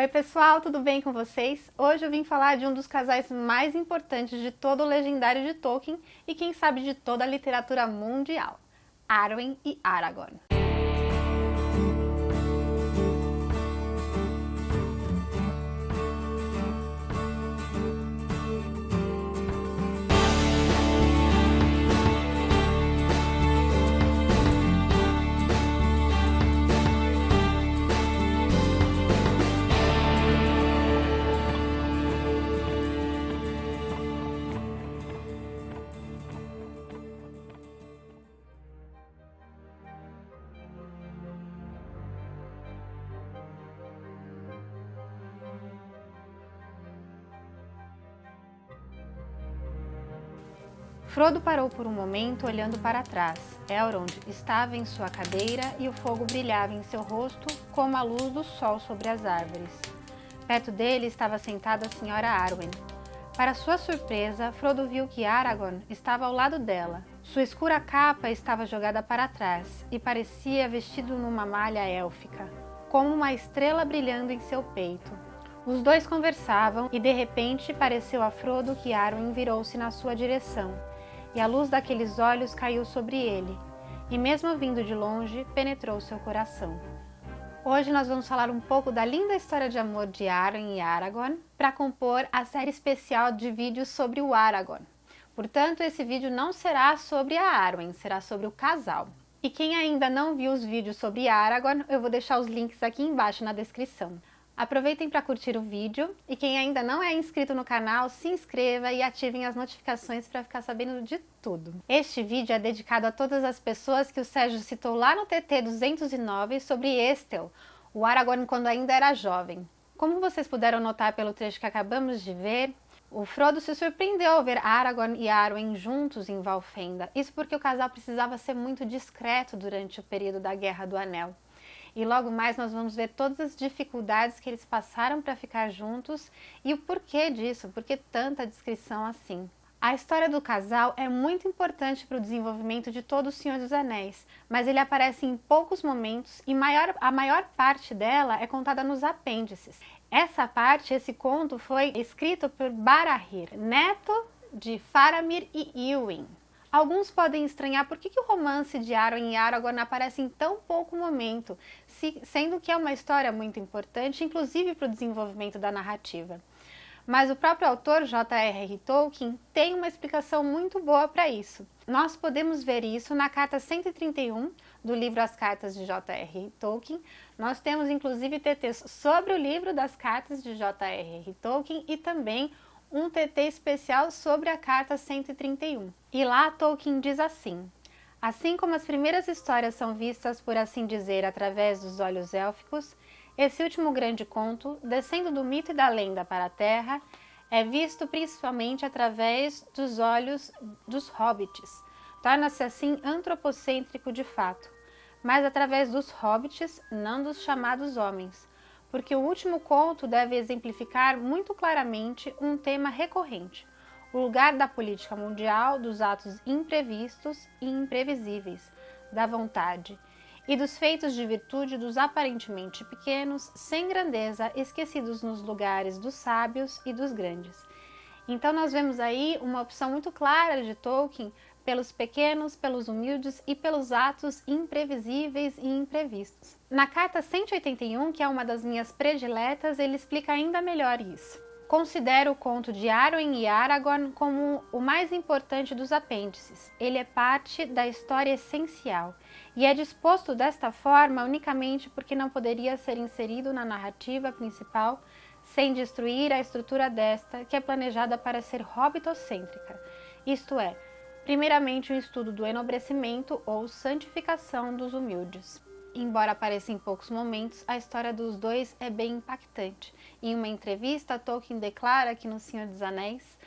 Oi pessoal, tudo bem com vocês? Hoje eu vim falar de um dos casais mais importantes de todo o legendário de Tolkien e quem sabe de toda a literatura mundial, Arwen e Aragorn. Frodo parou por um momento olhando para trás. Elrond estava em sua cadeira e o fogo brilhava em seu rosto como a luz do sol sobre as árvores. Perto dele estava sentada a senhora Arwen. Para sua surpresa, Frodo viu que Aragorn estava ao lado dela. Sua escura capa estava jogada para trás e parecia vestido numa malha élfica, como uma estrela brilhando em seu peito. Os dois conversavam e de repente pareceu a Frodo que Arwen virou-se na sua direção e a luz daqueles olhos caiu sobre ele, e mesmo vindo de longe, penetrou seu coração. Hoje nós vamos falar um pouco da linda história de amor de Arwen e Aragorn para compor a série especial de vídeos sobre o Aragorn. Portanto, esse vídeo não será sobre a Arwen, será sobre o casal. E quem ainda não viu os vídeos sobre Aragorn, eu vou deixar os links aqui embaixo na descrição. Aproveitem para curtir o vídeo e quem ainda não é inscrito no canal, se inscreva e ativem as notificações para ficar sabendo de tudo. Este vídeo é dedicado a todas as pessoas que o Sérgio citou lá no TT 209 sobre Estel, o Aragorn quando ainda era jovem. Como vocês puderam notar pelo trecho que acabamos de ver, o Frodo se surpreendeu ao ver Aragorn e Arwen juntos em Valfenda. Isso porque o casal precisava ser muito discreto durante o período da Guerra do Anel. E logo mais nós vamos ver todas as dificuldades que eles passaram para ficar juntos e o porquê disso, por que tanta descrição assim. A história do casal é muito importante para o desenvolvimento de todo o Senhor dos Anéis, mas ele aparece em poucos momentos e maior, a maior parte dela é contada nos apêndices. Essa parte, esse conto, foi escrito por Barahir, neto de Faramir e Iwin. Alguns podem estranhar por que, que o romance de Arwen e Aragorn aparece em tão pouco momento, se, sendo que é uma história muito importante, inclusive para o desenvolvimento da narrativa. Mas o próprio autor, J.R.R. Tolkien, tem uma explicação muito boa para isso. Nós podemos ver isso na carta 131 do livro As Cartas de J.R.R. Tolkien. Nós temos inclusive TTs sobre o livro das cartas de J.R.R. Tolkien e também um TT especial sobre a carta 131. E lá Tolkien diz assim, Assim como as primeiras histórias são vistas, por assim dizer, através dos olhos élficos, esse último grande conto, descendo do mito e da lenda para a Terra, é visto principalmente através dos olhos dos hobbits. Torna-se assim antropocêntrico de fato, mas através dos hobbits, não dos chamados homens, porque o último conto deve exemplificar muito claramente um tema recorrente, o lugar da política mundial, dos atos imprevistos e imprevisíveis, da vontade, e dos feitos de virtude dos aparentemente pequenos, sem grandeza, esquecidos nos lugares dos sábios e dos grandes. Então nós vemos aí uma opção muito clara de Tolkien pelos pequenos, pelos humildes e pelos atos imprevisíveis e imprevistos. Na carta 181, que é uma das minhas prediletas, ele explica ainda melhor isso. Considero o conto de Arwen e Aragorn como o mais importante dos apêndices. Ele é parte da história essencial e é disposto desta forma unicamente porque não poderia ser inserido na narrativa principal sem destruir a estrutura desta, que é planejada para ser hobbitocêntrica, isto é, primeiramente o estudo do enobrecimento ou santificação dos humildes. Embora apareça em poucos momentos, a história dos dois é bem impactante. Em uma entrevista, Tolkien declara que no Senhor dos Anéis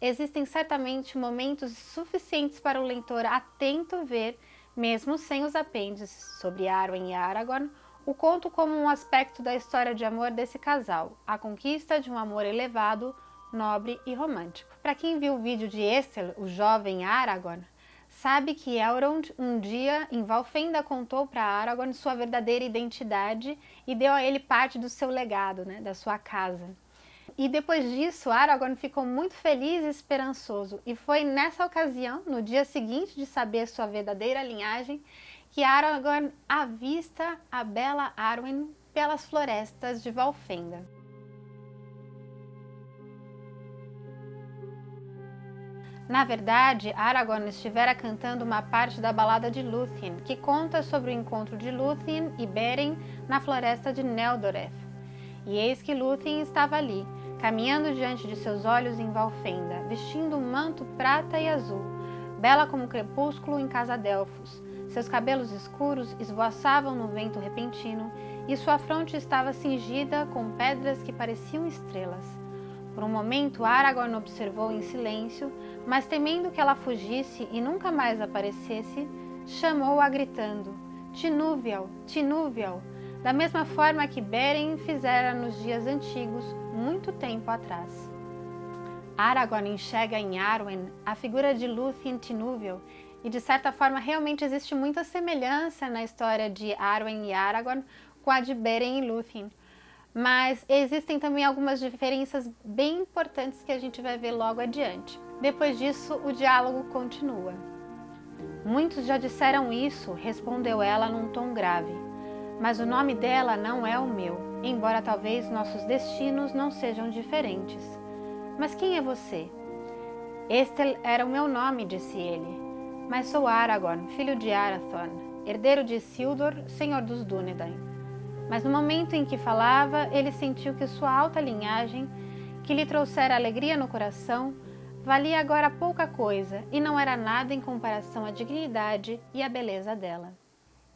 existem certamente momentos suficientes para o leitor atento ver, mesmo sem os apêndices sobre Arwen e Aragorn, o conto como um aspecto da história de amor desse casal, a conquista de um amor elevado, nobre e romântico. Para quem viu o vídeo de Esther, o jovem Aragorn, sabe que Elrond um dia em Valfenda contou para Aragorn sua verdadeira identidade e deu a ele parte do seu legado, né, da sua casa. E depois disso, Aragorn ficou muito feliz e esperançoso, e foi nessa ocasião, no dia seguinte de saber sua verdadeira linhagem, que Aragorn avista a bela Arwen pelas florestas de Valfenda. Na verdade, Aragorn estivera cantando uma parte da balada de Lúthien, que conta sobre o encontro de Lúthien e Beren na floresta de Neldoreth. E eis que Lúthien estava ali, caminhando diante de seus olhos em Valfenda, vestindo um manto prata e azul, bela como o crepúsculo em casa Delfos. Seus cabelos escuros esvoaçavam no vento repentino e sua fronte estava cingida com pedras que pareciam estrelas. Por um momento, Aragorn observou em silêncio, mas temendo que ela fugisse e nunca mais aparecesse, chamou-a gritando, Tinúvial, Tinúvial, da mesma forma que Beren fizera nos dias antigos, muito tempo atrás. Aragorn enxerga em Arwen a figura de Lúthien Tinúvial e de certa forma realmente existe muita semelhança na história de Arwen e Aragorn com a de Beren e Lúthien, mas existem também algumas diferenças bem importantes que a gente vai ver logo adiante. Depois disso, o diálogo continua. Muitos já disseram isso, respondeu ela num tom grave, mas o nome dela não é o meu, embora talvez nossos destinos não sejam diferentes. Mas quem é você? Este era o meu nome, disse ele, mas sou Aragorn, filho de Arathorn, herdeiro de Isildur, senhor dos Dúnedain. Mas no momento em que falava, ele sentiu que sua alta linhagem, que lhe trouxera alegria no coração, valia agora pouca coisa e não era nada em comparação à dignidade e à beleza dela.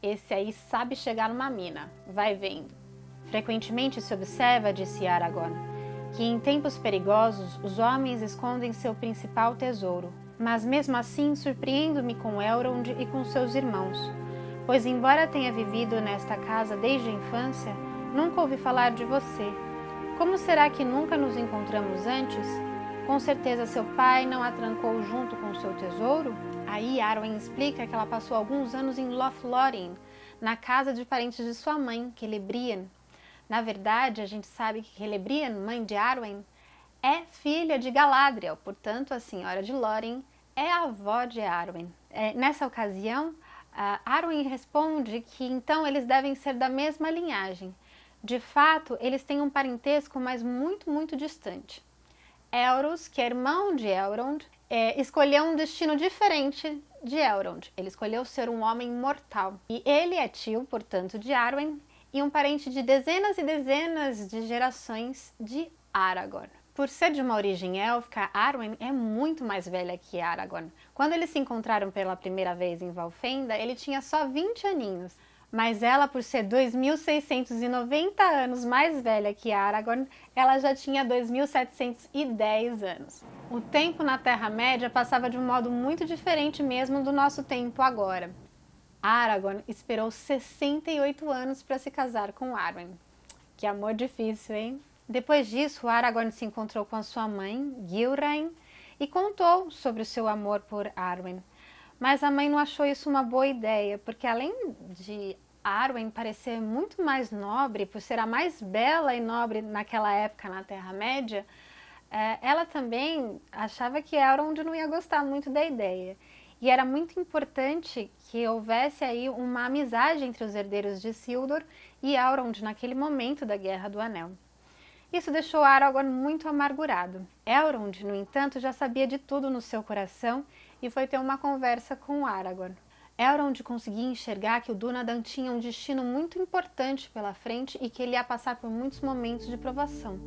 Esse aí sabe chegar numa mina, vai vendo. Frequentemente se observa, disse Aragorn, que em tempos perigosos os homens escondem seu principal tesouro, mas mesmo assim surpreendo-me com Elrond e com seus irmãos, pois embora tenha vivido nesta casa desde a infância, nunca ouvi falar de você. Como será que nunca nos encontramos antes? Com certeza seu pai não a trancou junto com seu tesouro? Aí Arwen explica que ela passou alguns anos em Lothlórien, na casa de parentes de sua mãe, Celebrian. Na verdade, a gente sabe que Celebrian, mãe de Arwen, é filha de Galadriel, portanto a senhora de Lórien é a avó de Arwen. É, nessa ocasião, Uh, Arwen responde que então eles devem ser da mesma linhagem. De fato, eles têm um parentesco, mas muito, muito distante. Elros, que é irmão de Elrond, é, escolheu um destino diferente de Elrond. Ele escolheu ser um homem mortal. E ele é tio, portanto, de Arwen e um parente de dezenas e dezenas de gerações de Aragorn. Por ser de uma origem élfica, Arwen é muito mais velha que Aragorn. Quando eles se encontraram pela primeira vez em Valfenda, ele tinha só 20 aninhos. Mas ela, por ser 2.690 anos mais velha que Aragorn, ela já tinha 2.710 anos. O tempo na Terra-média passava de um modo muito diferente mesmo do nosso tempo agora. Aragorn esperou 68 anos para se casar com Arwen. Que amor difícil, hein? Depois disso, Aragorn se encontrou com sua mãe, Gilrain, e contou sobre o seu amor por Arwen. Mas a mãe não achou isso uma boa ideia, porque além de Arwen parecer muito mais nobre, por ser a mais bela e nobre naquela época na Terra-média, é, ela também achava que Elrond não ia gostar muito da ideia. E era muito importante que houvesse aí uma amizade entre os herdeiros de Isildur e Elrond naquele momento da Guerra do Anel. Isso deixou Aragorn muito amargurado. Elrond, no entanto, já sabia de tudo no seu coração e foi ter uma conversa com Aragorn. Elrond conseguia enxergar que o Dúnadan tinha um destino muito importante pela frente e que ele ia passar por muitos momentos de provação.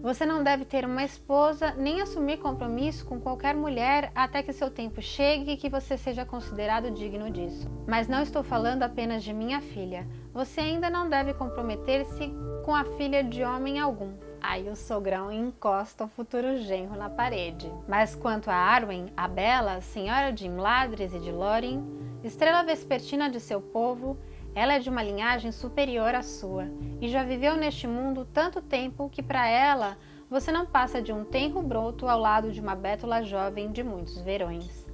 Você não deve ter uma esposa nem assumir compromisso com qualquer mulher até que seu tempo chegue e que você seja considerado digno disso. Mas não estou falando apenas de minha filha. Você ainda não deve comprometer-se com a filha de homem algum. Aí o sogrão encosta o futuro genro na parede. Mas quanto a Arwen, a bela, senhora de Imladris e de Lórien, estrela vespertina de seu povo, ela é de uma linhagem superior à sua e já viveu neste mundo tanto tempo que para ela você não passa de um tenro broto ao lado de uma bétula jovem de muitos verões.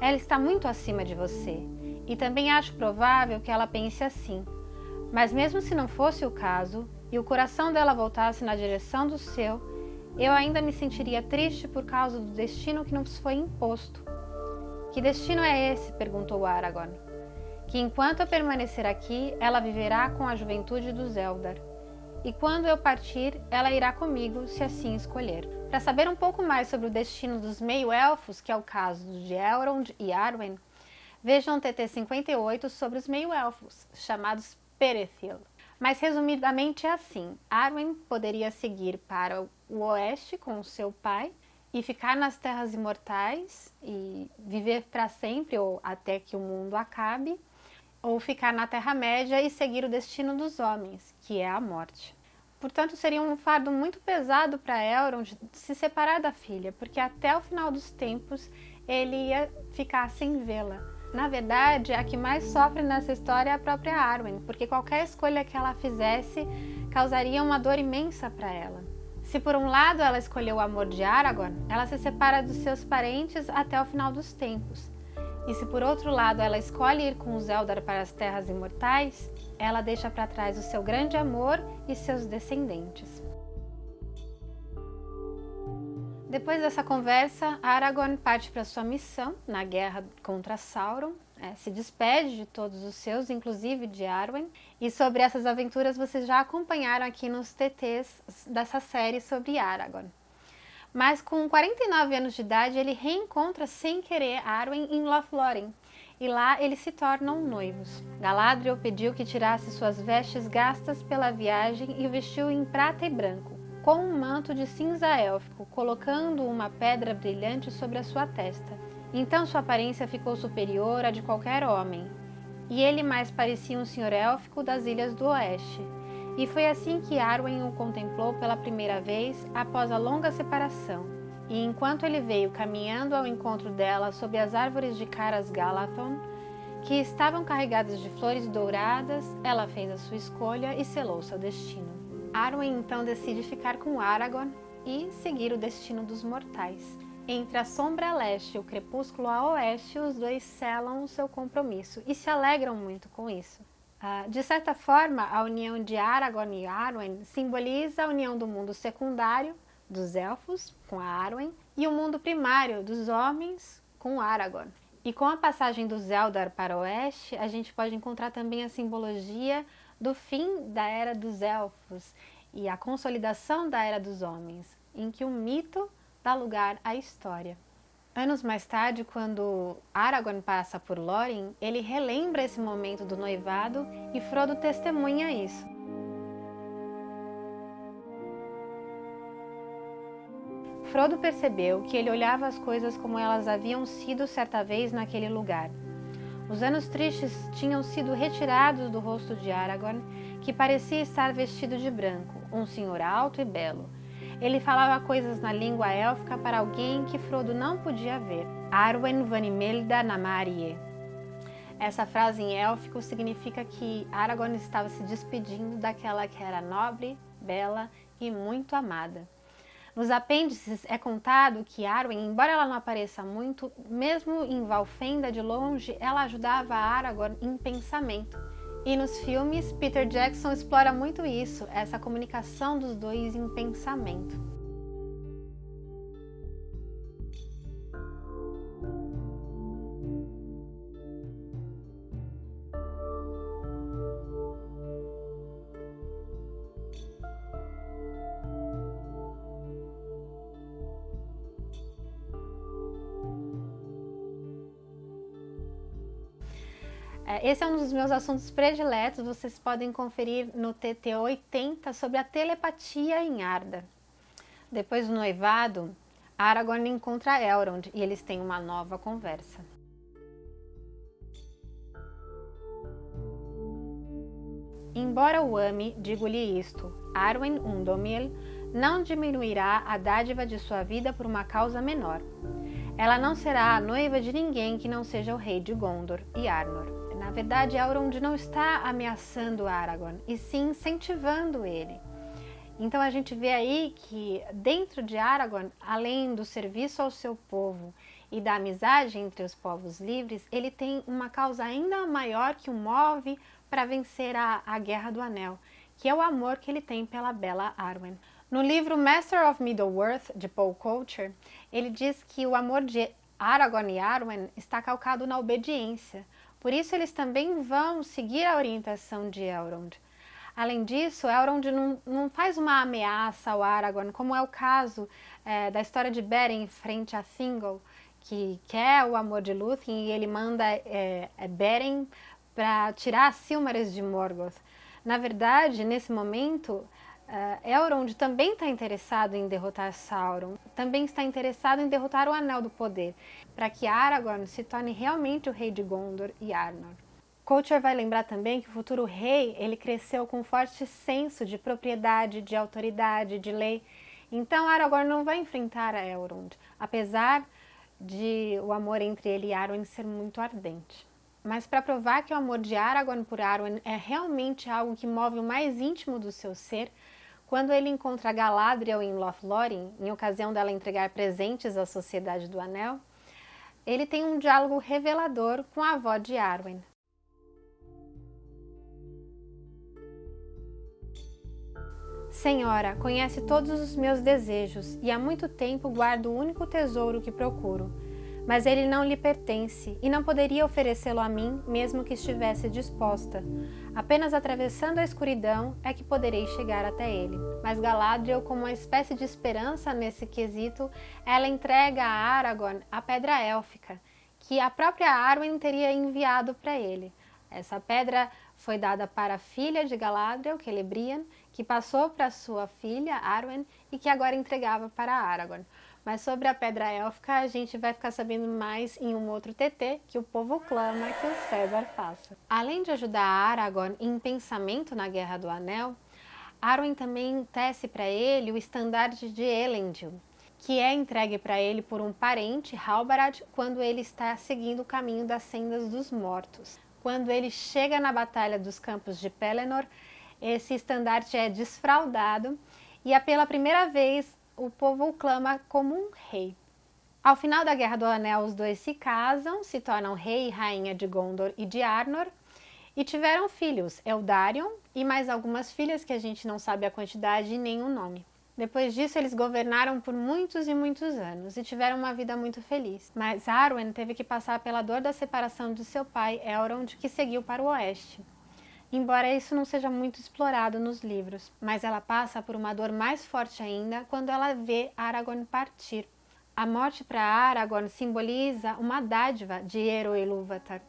Ela está muito acima de você, e também acho provável que ela pense assim. Mas mesmo se não fosse o caso, e o coração dela voltasse na direção do seu, eu ainda me sentiria triste por causa do destino que nos foi imposto. Que destino é esse? perguntou Aragorn. Que enquanto eu permanecer aqui, ela viverá com a juventude dos Eldar. E quando eu partir, ela irá comigo, se assim escolher. Para saber um pouco mais sobre o destino dos meio-elfos, que é o caso de Elrond e Arwen, vejam o TT 58 sobre os meio-elfos, chamados Perethil. Mas resumidamente é assim: Arwen poderia seguir para o oeste com seu pai e ficar nas terras imortais e viver para sempre ou até que o mundo acabe, ou ficar na Terra-média e seguir o destino dos homens, que é a morte. Portanto, seria um fardo muito pesado para Elrond se separar da filha, porque até o final dos tempos ele ia ficar sem vê-la. Na verdade, a que mais sofre nessa história é a própria Arwen, porque qualquer escolha que ela fizesse causaria uma dor imensa para ela. Se por um lado ela escolheu o amor de Aragorn, ela se separa dos seus parentes até o final dos tempos. E se por outro lado ela escolhe ir com os Eldar para as terras imortais, ela deixa para trás o seu grande amor e seus descendentes. Depois dessa conversa, Aragorn parte para sua missão na guerra contra Sauron, é, se despede de todos os seus, inclusive de Arwen, e sobre essas aventuras vocês já acompanharam aqui nos TTs dessa série sobre Aragorn. Mas com 49 anos de idade, ele reencontra sem querer Arwen em Lothlórien, e lá eles se tornam noivos. Galadriel pediu que tirasse suas vestes gastas pela viagem e o vestiu em prata e branco com um manto de cinza élfico, colocando uma pedra brilhante sobre a sua testa. Então sua aparência ficou superior à de qualquer homem, e ele mais parecia um senhor élfico das Ilhas do Oeste. E foi assim que Arwen o contemplou pela primeira vez após a longa separação. E enquanto ele veio caminhando ao encontro dela sob as árvores de Caras Galathon, que estavam carregadas de flores douradas, ela fez a sua escolha e selou seu destino. Arwen então decide ficar com Aragorn e seguir o destino dos mortais. Entre a sombra leste e o crepúsculo a oeste, os dois selam o seu compromisso e se alegram muito com isso. Uh, de certa forma, a união de Aragorn e Arwen simboliza a união do mundo secundário, dos elfos, com a Arwen, e o mundo primário, dos homens, com Aragorn. E com a passagem do Eldar para o oeste, a gente pode encontrar também a simbologia do fim da Era dos Elfos e a consolidação da Era dos Homens, em que o mito dá lugar à história. Anos mais tarde, quando Aragorn passa por Lórien, ele relembra esse momento do noivado e Frodo testemunha isso. Frodo percebeu que ele olhava as coisas como elas haviam sido certa vez naquele lugar, os anos tristes tinham sido retirados do rosto de Aragorn, que parecia estar vestido de branco, um senhor alto e belo. Ele falava coisas na língua élfica para alguém que Frodo não podia ver. Arwen Vanimelda Namarie. Essa frase em élfico significa que Aragorn estava se despedindo daquela que era nobre, bela e muito amada. Nos apêndices é contado que Arwen, embora ela não apareça muito, mesmo em Valfenda de longe, ela ajudava Aragorn em pensamento. E nos filmes, Peter Jackson explora muito isso, essa comunicação dos dois em pensamento. Esse é um dos meus assuntos prediletos, vocês podem conferir no TT 80 sobre a telepatia em Arda. Depois do noivado, Aragorn encontra Elrond e eles têm uma nova conversa. Embora o ame, digo-lhe isto, Arwen Undomil não diminuirá a dádiva de sua vida por uma causa menor. Ela não será a noiva de ninguém que não seja o rei de Gondor e Arnor. Na verdade, Elrond não está ameaçando Aragorn, e sim incentivando ele. Então a gente vê aí que dentro de Aragorn, além do serviço ao seu povo e da amizade entre os povos livres, ele tem uma causa ainda maior que o move para vencer a, a Guerra do Anel, que é o amor que ele tem pela bela Arwen. No livro Master of Middle-earth, de Paul Coulter, ele diz que o amor de Aragorn e Arwen está calcado na obediência, por isso eles também vão seguir a orientação de Elrond. Além disso, Elrond não, não faz uma ameaça ao Aragorn, como é o caso é, da história de Beren frente a Thingol, que quer o amor de Lúthien e ele manda é, é Beren para tirar Silmarils de Morgoth. Na verdade, nesse momento, Uh, Elrond também está interessado em derrotar Sauron, também está interessado em derrotar o Anel do Poder, para que Aragorn se torne realmente o rei de Gondor e Arnor. Coulter vai lembrar também que o futuro rei ele cresceu com um forte senso de propriedade, de autoridade, de lei. Então Aragorn não vai enfrentar a Elrond, apesar de o amor entre ele e Arwen ser muito ardente. Mas para provar que o amor de Aragorn por Arwen é realmente algo que move o mais íntimo do seu ser, quando ele encontra Galadriel em Lothlórien, em ocasião dela entregar presentes à Sociedade do Anel, ele tem um diálogo revelador com a avó de Arwen. Senhora, conhece todos os meus desejos e há muito tempo guardo o único tesouro que procuro mas ele não lhe pertence e não poderia oferecê-lo a mim, mesmo que estivesse disposta. Apenas atravessando a escuridão é que poderei chegar até ele. Mas Galadriel, como uma espécie de esperança nesse quesito, ela entrega a Aragorn a pedra élfica, que a própria Arwen teria enviado para ele. Essa pedra foi dada para a filha de Galadriel, Celebrian, que passou para sua filha, Arwen, e que agora entregava para Aragorn. Mas sobre a pedra élfica a gente vai ficar sabendo mais em um outro TT que o povo clama que o César faça. Além de ajudar Aragorn em pensamento na Guerra do Anel, Arwen também tece para ele o estandarte de Elendil, que é entregue para ele por um parente, Halbarad, quando ele está seguindo o caminho das sendas dos mortos. Quando ele chega na Batalha dos Campos de Pelennor, esse estandarte é desfraldado e é pela primeira vez o povo o clama como um rei. Ao final da Guerra do Anel, os dois se casam, se tornam rei e rainha de Gondor e de Arnor, e tiveram filhos, Eldarion e mais algumas filhas que a gente não sabe a quantidade e nem o nome. Depois disso, eles governaram por muitos e muitos anos e tiveram uma vida muito feliz. Mas Arwen teve que passar pela dor da separação de seu pai, Elrond, que seguiu para o oeste embora isso não seja muito explorado nos livros, mas ela passa por uma dor mais forte ainda quando ela vê Aragorn partir. A morte para Aragorn simboliza uma dádiva de Ero Ilúvatar,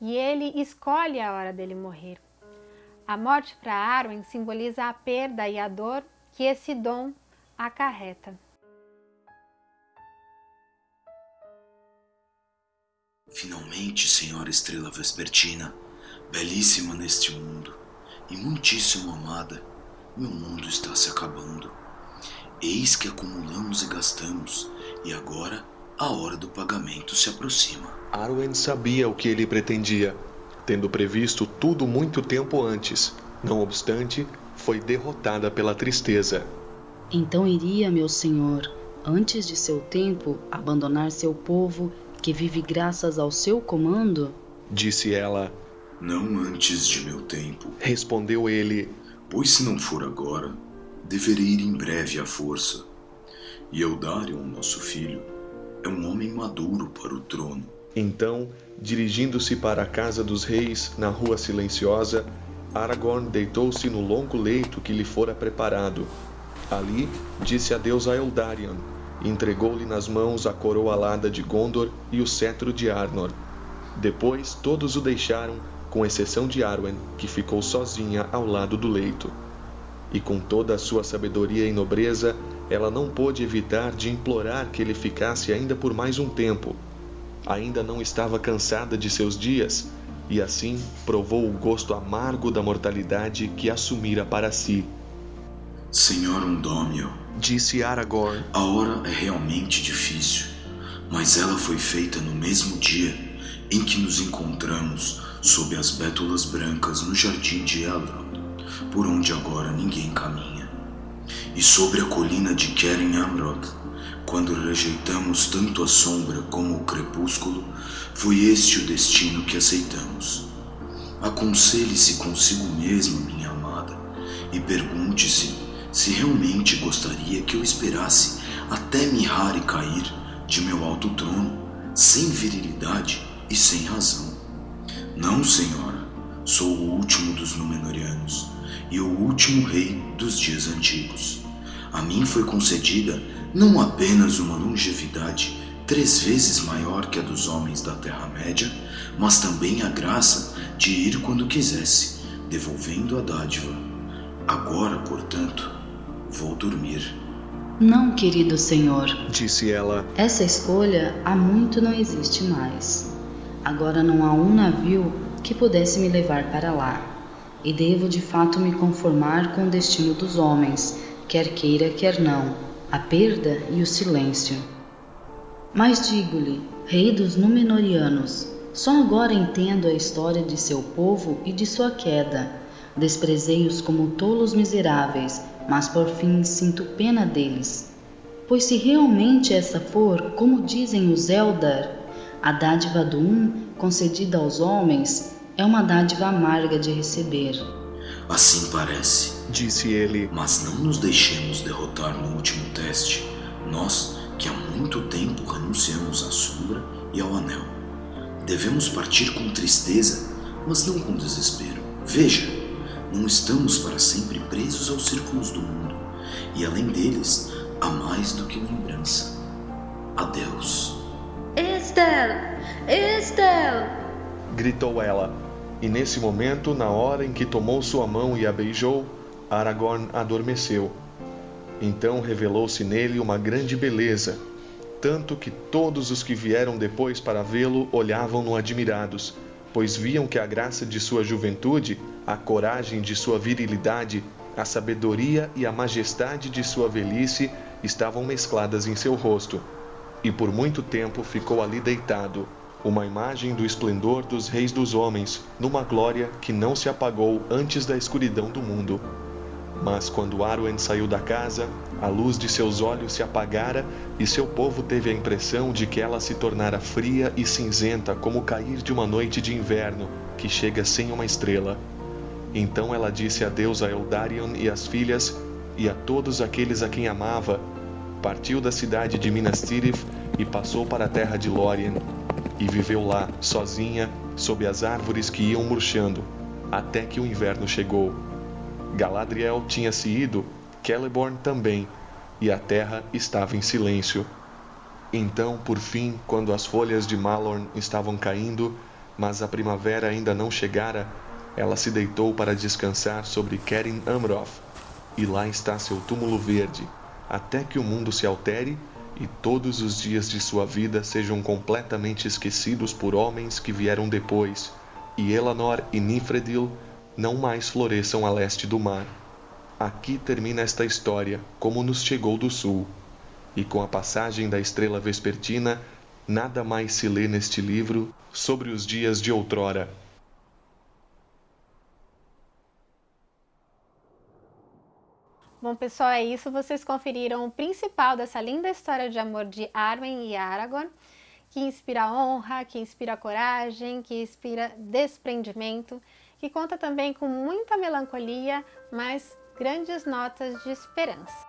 e ele escolhe a hora dele morrer. A morte para Arwen simboliza a perda e a dor que esse dom acarreta. Finalmente, Senhora Estrela Vespertina, belíssima neste mundo e muitíssimo amada, meu mundo está se acabando. Eis que acumulamos e gastamos, e agora a hora do pagamento se aproxima. Arwen sabia o que ele pretendia, tendo previsto tudo muito tempo antes. Não obstante, foi derrotada pela tristeza. Então iria, meu senhor, antes de seu tempo, abandonar seu povo, que vive graças ao seu comando? Disse ela, não antes de meu tempo. Respondeu ele: Pois se não for agora, deverei ir em breve à força. E Eldarion, nosso filho, é um homem maduro para o trono. Então, dirigindo-se para a casa dos reis, na rua silenciosa, Aragorn deitou-se no longo leito que lhe fora preparado. Ali, disse adeus a Eldarion, e entregou-lhe nas mãos a coroa alada de Gondor e o cetro de Arnor. Depois todos o deixaram com exceção de Arwen, que ficou sozinha ao lado do leito. E com toda a sua sabedoria e nobreza, ela não pôde evitar de implorar que ele ficasse ainda por mais um tempo. Ainda não estava cansada de seus dias, e assim provou o gosto amargo da mortalidade que assumira para si. Senhor Undômio, disse Aragorn, a hora é realmente difícil, mas ela foi feita no mesmo dia em que nos encontramos sob as bétulas brancas no jardim de Elrond, por onde agora ninguém caminha, e sobre a colina de Keren Amrod, Quando rejeitamos tanto a sombra como o crepúsculo, foi este o destino que aceitamos. Aconselhe-se consigo mesma, minha amada, e pergunte-se se realmente gostaria que eu esperasse até mirrar e cair de meu alto trono, sem virilidade e sem razão. Não, senhora, sou o último dos Númenóreanos e o último rei dos dias antigos. A mim foi concedida não apenas uma longevidade três vezes maior que a dos homens da Terra-média, mas também a graça de ir quando quisesse, devolvendo a dádiva. Agora, portanto, vou dormir. Não, querido senhor, disse ela. Essa escolha há muito não existe mais. Agora não há um navio que pudesse me levar para lá, e devo de fato me conformar com o destino dos homens, quer queira, quer não, a perda e o silêncio. Mas digo-lhe, rei dos Númenóreanos, só agora entendo a história de seu povo e de sua queda. Desprezei-os como tolos miseráveis, mas por fim sinto pena deles. Pois se realmente essa for, como dizem os Eldar, a dádiva do um concedida aos homens, é uma dádiva amarga de receber. Assim parece, disse ele. Mas não nos deixemos derrotar no último teste, nós que há muito tempo renunciamos à sombra e ao anel. Devemos partir com tristeza, mas não com desespero. Veja, não estamos para sempre presos aos círculos do mundo, e além deles, há mais do que lembrança. Adeus. Estel! Estel! gritou ela, e nesse momento, na hora em que tomou sua mão e a beijou, Aragorn adormeceu. Então revelou-se nele uma grande beleza, tanto que todos os que vieram depois para vê-lo olhavam-no admirados, pois viam que a graça de sua juventude, a coragem de sua virilidade, a sabedoria e a majestade de sua velhice estavam mescladas em seu rosto. E por muito tempo ficou ali deitado, uma imagem do esplendor dos reis dos homens, numa glória que não se apagou antes da escuridão do mundo. Mas quando Arwen saiu da casa, a luz de seus olhos se apagara e seu povo teve a impressão de que ela se tornara fria e cinzenta como o cair de uma noite de inverno que chega sem uma estrela. Então ela disse adeus a Eldarion e às filhas e a todos aqueles a quem amava. Partiu da cidade de Minas Tirith e passou para a terra de Lórien e viveu lá, sozinha, sob as árvores que iam murchando, até que o inverno chegou. Galadriel tinha se ido, Celeborn também, e a terra estava em silêncio. Então, por fim, quando as folhas de Malorn estavam caindo, mas a primavera ainda não chegara, ela se deitou para descansar sobre Kerin Amroth, e lá está seu túmulo verde, até que o mundo se altere e todos os dias de sua vida sejam completamente esquecidos por homens que vieram depois, e Elanor e Nifredil não mais floresçam a leste do mar. Aqui termina esta história, como nos chegou do sul. E com a passagem da estrela vespertina, nada mais se lê neste livro sobre os dias de outrora. Bom, pessoal, é isso. Vocês conferiram o principal dessa linda história de amor de Arwen e Aragorn, que inspira honra, que inspira coragem, que inspira desprendimento que conta também com muita melancolia, mas grandes notas de esperança.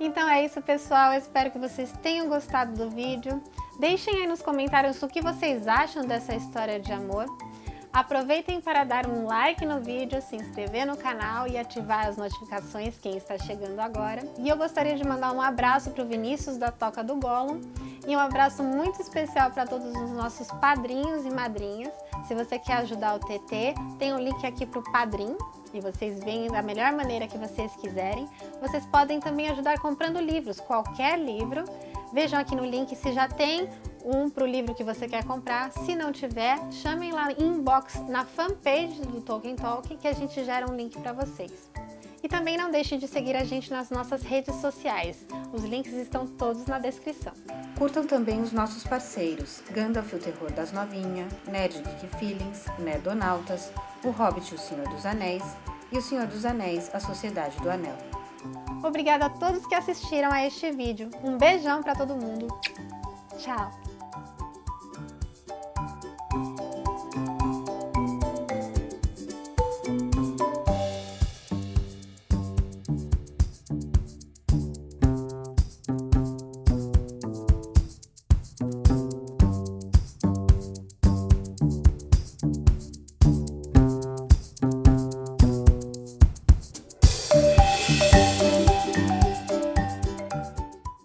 Então é isso, pessoal. Eu espero que vocês tenham gostado do vídeo. Deixem aí nos comentários o que vocês acham dessa história de amor. Aproveitem para dar um like no vídeo, se inscrever no canal e ativar as notificações quem está chegando agora. E eu gostaria de mandar um abraço para o Vinícius da Toca do Gollum E um abraço muito especial para todos os nossos padrinhos e madrinhas. Se você quer ajudar o TT, tem um link aqui para o Padrim, e vocês veem da melhor maneira que vocês quiserem. Vocês podem também ajudar comprando livros, qualquer livro. Vejam aqui no link se já tem um para o livro que você quer comprar. Se não tiver, chamem lá inbox na fanpage do Tolkien Talk que a gente gera um link para vocês. E também não deixe de seguir a gente nas nossas redes sociais. Os links estão todos na descrição. Curtam também os nossos parceiros, Gandalf o Terror das Novinhas, Nerd Geek Feelings, Nerdonautas, O Hobbit o Senhor dos Anéis e O Senhor dos Anéis, A Sociedade do Anel. Obrigada a todos que assistiram a este vídeo. Um beijão para todo mundo. Tchau!